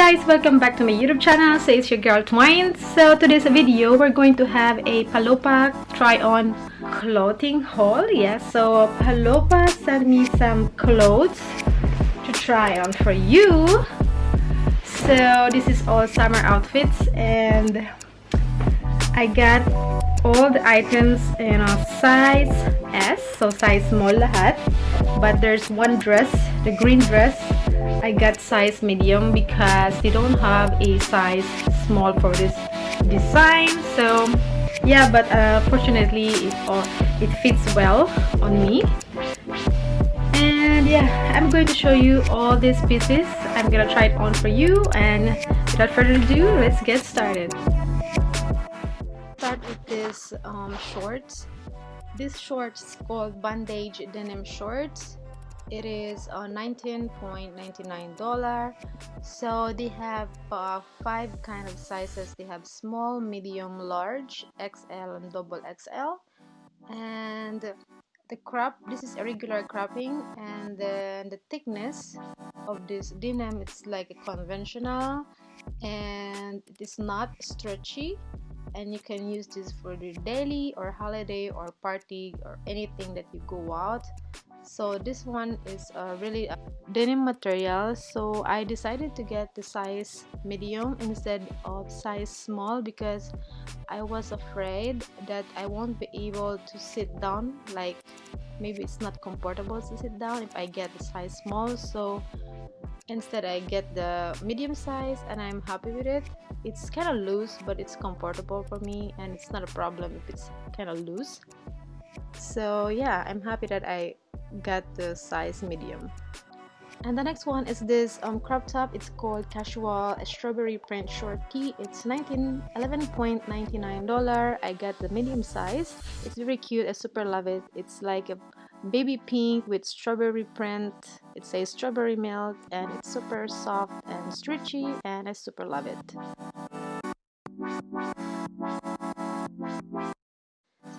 guys welcome back to my youtube channel. So it's your girl twine so today's video we're going to have a Palopa try on clothing haul. Yes yeah, so Palopa sent me some clothes to try on for you. So this is all summer outfits and I got all the items in a size S so size small lahat but there's one dress the green dress I got size medium because they don't have a size small for this design. So yeah but uh, fortunately it, it fits well on me. And yeah I'm going to show you all these pieces. I'm gonna try it on for you. And without further ado let's get started. Start with this um, shorts. This shorts called bandage denim shorts it is uh, 19.99 dollar so they have uh, five kind of sizes. They have small medium large xl and double xl and the crop this is a regular cropping. And then the thickness of this denim it's like a conventional. And it is not stretchy. And you can use this for the daily or holiday or party or anything that you go out so this one is a really a denim material. So I decided to get the size medium instead of size small because I was afraid that I won't be able to sit down. Like maybe it's not comfortable to sit down if I get the size small. So instead I get the medium size and I'm happy with it. It's kind of loose but it's comfortable for me and it's not a problem if it's kind of loose so yeah I'm happy that I got the size medium. And the next one is this um, crop top. It's called casual strawberry print short tee it's 19 11.99 dollar. I got the medium size. It's very cute. I super love it. It's like a baby pink with strawberry print. It says strawberry milk and it's super soft and stretchy and i super love it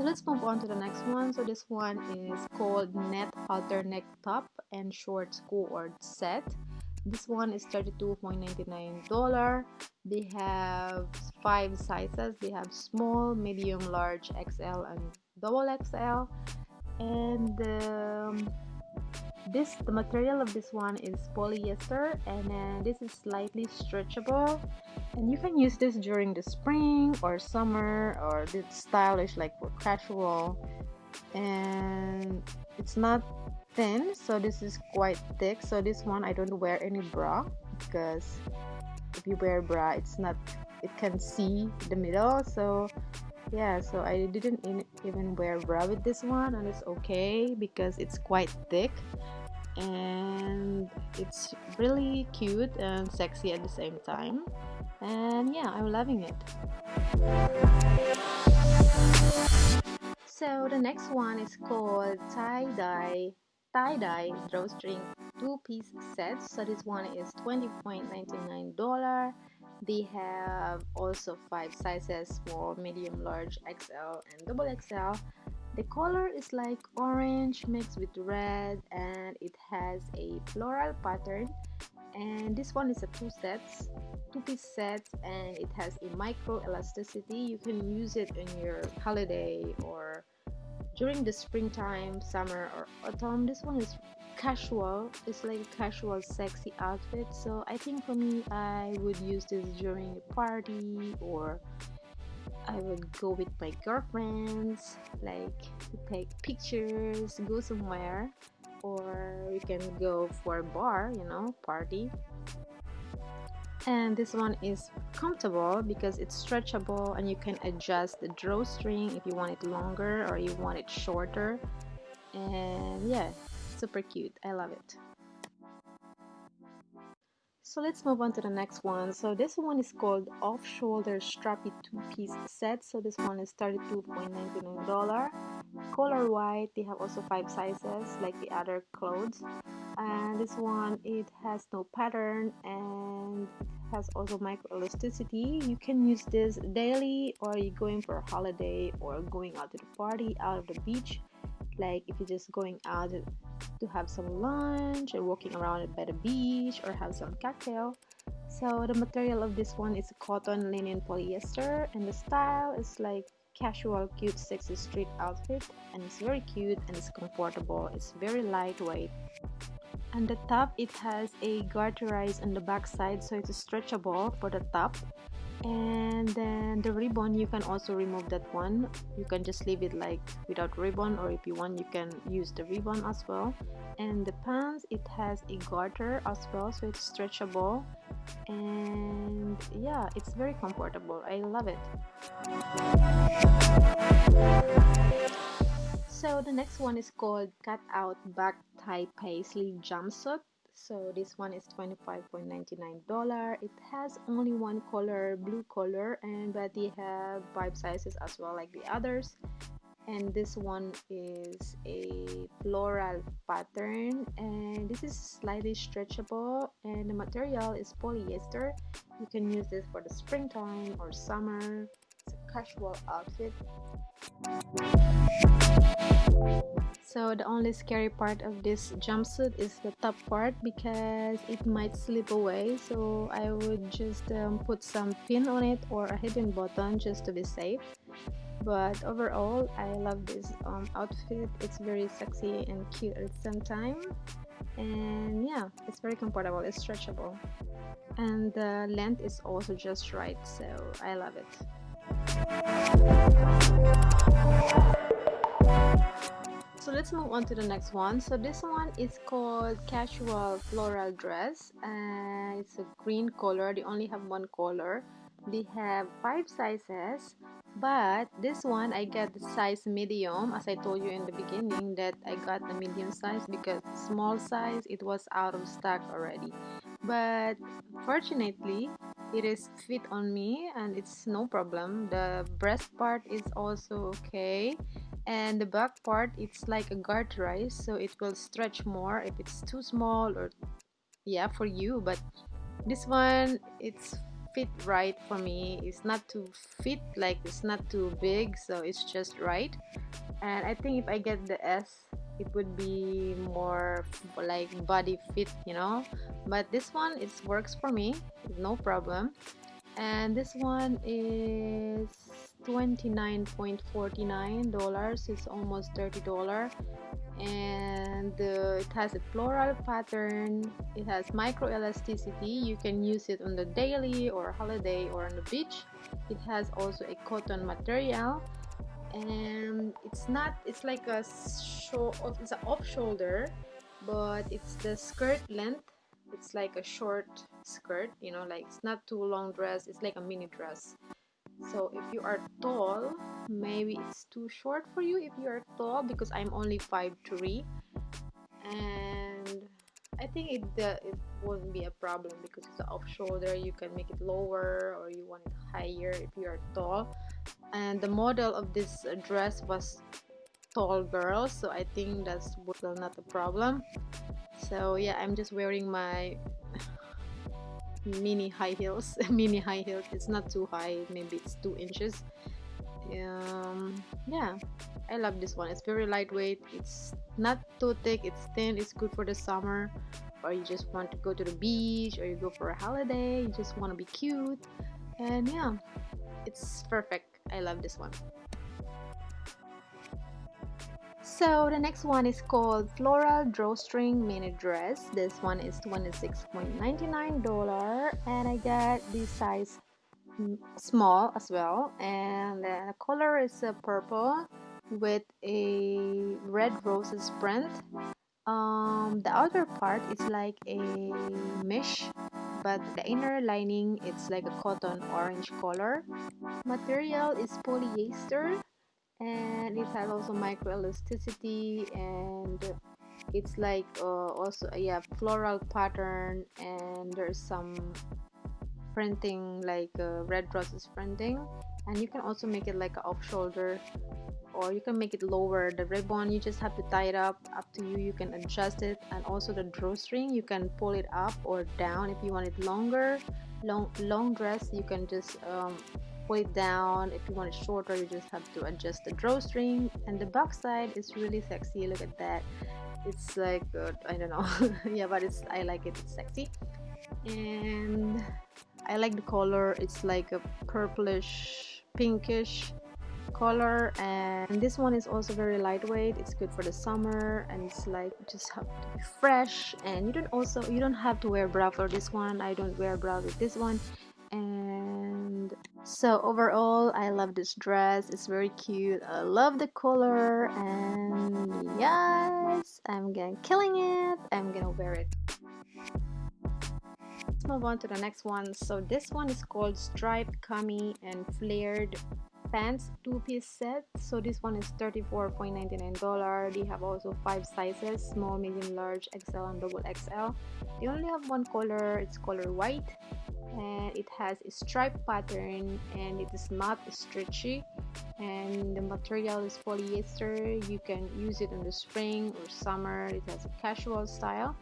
so let's move on to the next one. So this one is called net halter neck top and short cord set. This one is 32.99 dollar they have five sizes. They have small medium large xl and double xl and um, this the material of this one is polyester and then this is slightly stretchable and you can use this during the spring or summer or this stylish like for casual. And it's not thin so this is quite thick. So this one I don't wear any bra because if you wear bra it's not it can see the middle. So yeah so I didn't even wear bra with this one and it's okay because it's quite thick and it's really cute and sexy at the same time. And yeah I'm loving it. So the next one is called tie-dye tie-dye drawstring two-piece set. So this one is 20.99 dollar they have also five sizes small medium large xl and double xl the color is like orange mixed with red and it has a floral pattern. And this one is a two sets two piece set and it has a micro elasticity. You can use it in your holiday or during the springtime summer or autumn. This one is casual. It's like a casual sexy outfit. So i think for me i would use this during a party or i would go with my girlfriends like take pictures go somewhere or we can go for a bar you know party. And this one is comfortable because it's stretchable and you can adjust the drawstring if you want it longer or you want it shorter. And yeah super cute. I love it so let's move on to the next one. So this one is called off-shoulder strappy two-piece set. So this one is 32.99 dollar color white they have also five sizes like the other clothes. And this one it has no pattern and it has also micro elasticity you can use this daily or you're going for a holiday or going out to the party out of the beach. Like if you're just going out to have some lunch or walking around by the beach or have some cocktail. So the material of this one is cotton linen polyester and the style is like casual cute sexy street outfit and it's very cute and it's comfortable. It's very lightweight. And the top it has a garterized on the back side so it's stretchable for the top and then the ribbon you can also remove that one. You can just leave it like without ribbon or if you want you can use the ribbon as well. And the pants it has a garter as well so it's stretchable. And yeah it's very comfortable. I love it. So the next one is called cut out back tie paisley jumpsuit so this one is 25.99 dollar. It has only one color blue color and but they have five sizes as well like the others. And this one is a floral pattern and this is slightly stretchable and the material is polyester. You can use this for the springtime or summer casual outfit. So the only scary part of this jumpsuit is the top part because it might slip away. So I would just um, put some pin on it or a hidden button just to be safe. But overall I love this um, outfit. It's very sexy and cute at the same time. And yeah it's very comfortable it's stretchable. And the length is also just right so I love it so let's move on to the next one. So this one is called casual floral dress and it's a green color. They only have one color. They have five sizes but this one I got the size medium as I told you in the beginning that I got the medium size because small size it was out of stock already. But fortunately it is fit on me and it's no problem. The breast part is also okay and the back part it's like a guard garterized so it will stretch more if it's too small or yeah for you but this one it's fit right for me. It's not too fit like it's not too big so it's just right. And I think if I get the S it would be more like body fit you know? But this one it works for me no problem. And this one is $29.49 it's almost $30 and uh, it has a floral pattern it has micro elasticity you can use it on the daily or holiday or on the beach. It has also a cotton material and it's not it's like a show it's an off shoulder but it's the skirt length. It's like a short skirt you know like it's not too long dress it's like a mini dress. So if you are tall maybe it's too short for you if you are tall because i'm only 5'3 and i think it uh, it won't be a problem because it's off shoulder you can make it lower or you want it higher if you are tall. And the model of this dress was tall girl so i think that's well, not a problem. So yeah i'm just wearing my mini high heels mini high heels. It's not too high maybe it's two inches um yeah i love this one. It's very lightweight. It's not too thick. It's thin. It's good for the summer. Or you just want to go to the beach or you go for a holiday you just want to be cute. And yeah it's perfect. I love this one. So the next one is called floral drawstring mini dress. This one is 26.99 dollar and i got this size small as well and the color is a purple with a red roses print. Um the outer part is like a mesh but the inner lining it's like a cotton orange color. Material is polyester and it has also micro elasticity and it's like uh, also yeah floral pattern and there's some printing like uh, red roses printing and you can also make it like a off shoulder or you can make it lower. The ribbon you just have to tie it up up to you you can adjust it and also the drawstring you can pull it up or down if you want it longer. Long long dress you can just um, pull it down. If you want it shorter you just have to adjust the drawstring. And the back side is really sexy. Look at that. It's like uh, I don't know. Yeah but it's I like it. It's sexy. And I like the color. It's like a purplish pinkish color. And this one is also very lightweight. It's good for the summer and it's like just have to be fresh. And you don't also you don't have to wear bra for this one. I don't wear bra with this one. And so overall I love this dress. It's very cute. I love the color. And yes I'm gonna killing it. I'm gonna wear it let's move on to the next one. So this one is called striped cami and flared pants two-piece set. So this one is 34.99 dollar. They have also five sizes small medium large xl and double xl they only have one color. It's color white and it has a stripe pattern and it is not stretchy. And the material is polyester. You can use it in the spring or summer. It has a casual style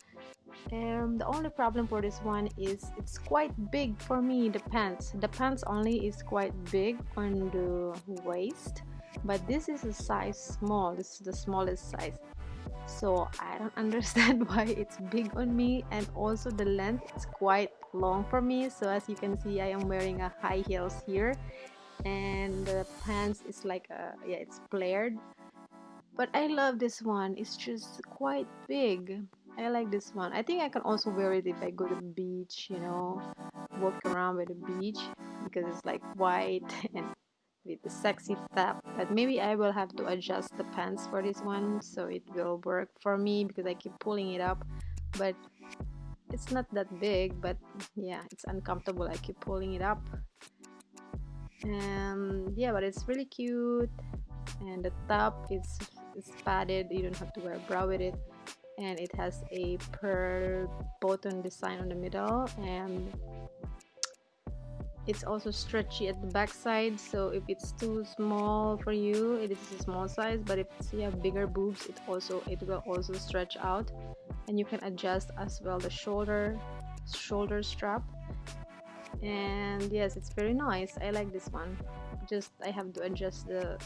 um, the only problem for this one is it's quite big for me the pants. The pants only is quite big on the waist but this is a size small. This is the smallest size. So I don't understand why it's big on me and also the length is quite long for me. So as you can see I am wearing a high heels here and the pants is like a yeah it's flared. But I love this one. It's just quite big I like this one. I think I can also wear it if I go to the beach, you know, walk around by the beach because it's like white and with the sexy top. But maybe I will have to adjust the pants for this one so it will work for me because I keep pulling it up. But it's not that big, but yeah, it's uncomfortable. I keep pulling it up. And yeah, but it's really cute. And the top is, is padded. You don't have to wear a bra with it and it has a pearl button design on the middle and it's also stretchy at the back side so if it's too small for you it is a small size but if you have bigger boobs it also it will also stretch out and you can adjust as well the shoulder shoulder strap. And yes it's very nice. I like this one. Just i have to adjust the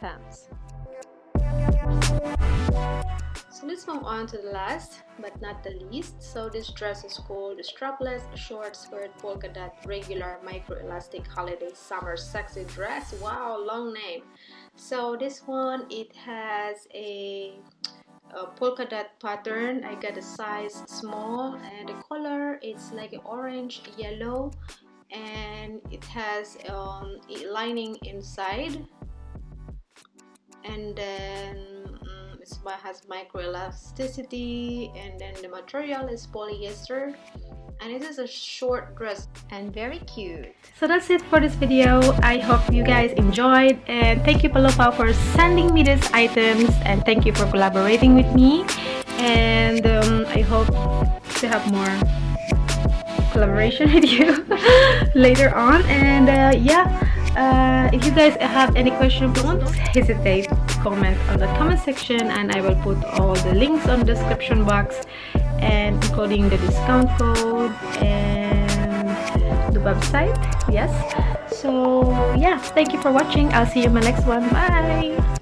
pants so let's move on to the last but not the least. So this dress is called strapless short skirt polka dot regular micro elastic holiday summer sexy dress. Wow, long name. So this one it has a, a polka dot pattern. I got a size small and the color it's like orange yellow and it has um, lining inside and then it has microelasticity and then the material is polyester and it is a short dress and very cute. So that's it for this video. I hope you guys enjoyed and thank you Palopao for sending me these items and thank you for collaborating with me. And um, i hope to have more collaboration with you later on. And uh, yeah uh, if you guys have any questions don't hesitate comment on the comment section and I will put all the links on description box and including the discount code and the website yes? So yeah thank you for watching. I'll see you in my next one. Bye